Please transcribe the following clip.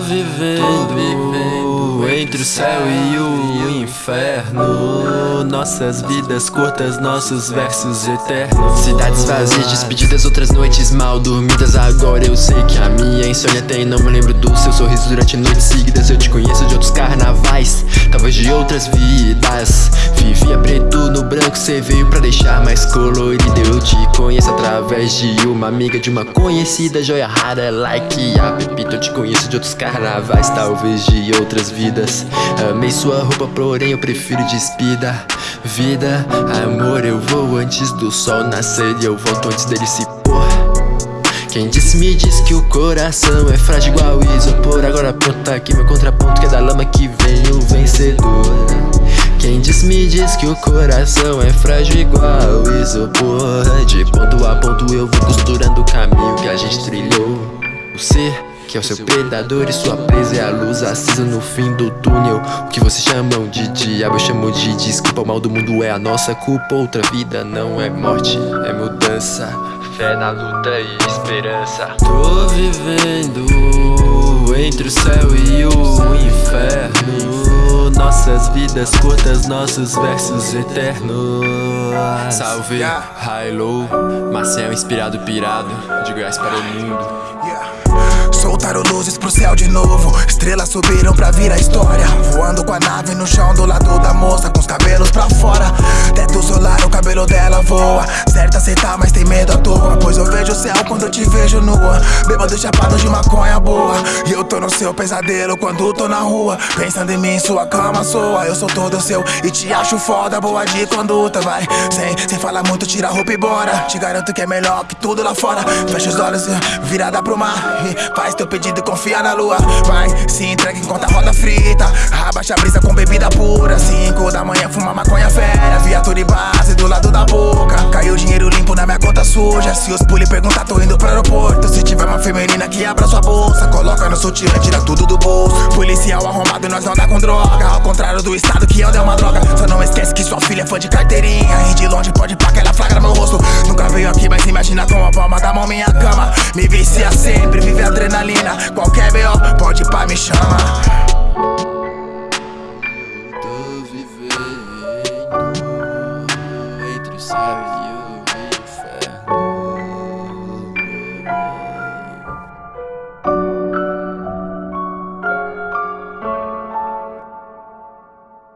vivendo, Tô vivendo entre o céu e o inferno. Nossas vidas curtas, nossos versos eternos. Cidades vazias, despedidas, outras noites mal dormidas. Agora eu sei que a minha insônia tem Não me lembro do seu sorriso durante noites seguidas. Eu te conheço de outros carnavais, talvez de outras vidas. Vivia preto no branco, cê veio deixar mais colorido. Eu te conheço através de uma amiga, de uma conhecida Joia rara, like a Pepita Eu te conheço de outros carnavais, talvez de outras vidas. Amei sua roupa, porém eu prefiro despida. Vida, amor, eu vou antes do sol nascer E eu volto antes dele se pôr. Quem disse me diz que o coração é frágil igual isopor. Agora aponta aqui meu contraponto que é da lama que vem o coração é frágil igual isopor De ponto a ponto eu vou costurando o caminho que a gente trilhou. O ser que é o seu predador e sua presa é a luz acesa no fim do túnel. O que vocês chamam de diabo eu chamo de desculpa. O mal do mundo é a nossa culpa Outra vida não é morte, é mudança. Fé na luta e esperança. Tô vivendo entre o céu e nossas vidas curtas, nossos versos eternos. Salve, high low, Marcel inspirado pirado De Goiás para o mundo. Soltaram luzes pro céu de novo. Estrelas subiram pra vir a história. Voando com a nave no chão do lado da moça Com os cabelos pra fora. Teto solar, o cabelo dela voa. Certo aceitar, mas tem medo à toa Pois eu vejo o céu quando eu te vejo nua. Bêbado chapado de maconha boa tô no seu pesadelo quando tô na rua. Pensando em mim, sua cama soa Eu sou todo seu. E te acho foda Boa de conduta, vai. Sem, sem falar muito, tira a roupa e bora. Te garanto que é melhor que tudo lá fora. Fecha os olhos, virada pro mar e Faz teu pedido confia na lua. Vai, se entrega enquanto a roda frita. Abaixa a brisa com bebida pura. Cinco da manhã, fuma maconha isso hoje é se os pule perguntar, tô indo pro aeroporto. Se tiver uma feminina que abra sua bolsa Coloca no sutiã, tira tudo do bolso. Policial arrombado, nós não dá com droga. Ao contrário do estado que anda é uma droga. Só não esquece que sua filha é fã de carteirinha. E de longe pode pra que ela flagra meu rosto. Nunca veio aqui, mas imagina com a palma da mão minha cama. Me vicia sempre, vive adrenalina. Qualquer B.O. pode pá, me chama. Vivendo entre os céus.